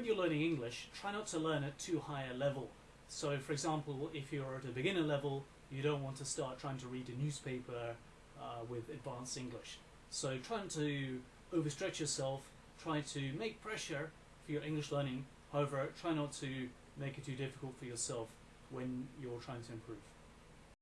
when you're learning English, try not to learn at too high a level. So, for example, if you're at a beginner level, you don't want to start trying to read a newspaper uh, with advanced English. So, trying to overstretch yourself, try to make pressure for your English learning. However, try not to make it too difficult for yourself when you're trying to improve.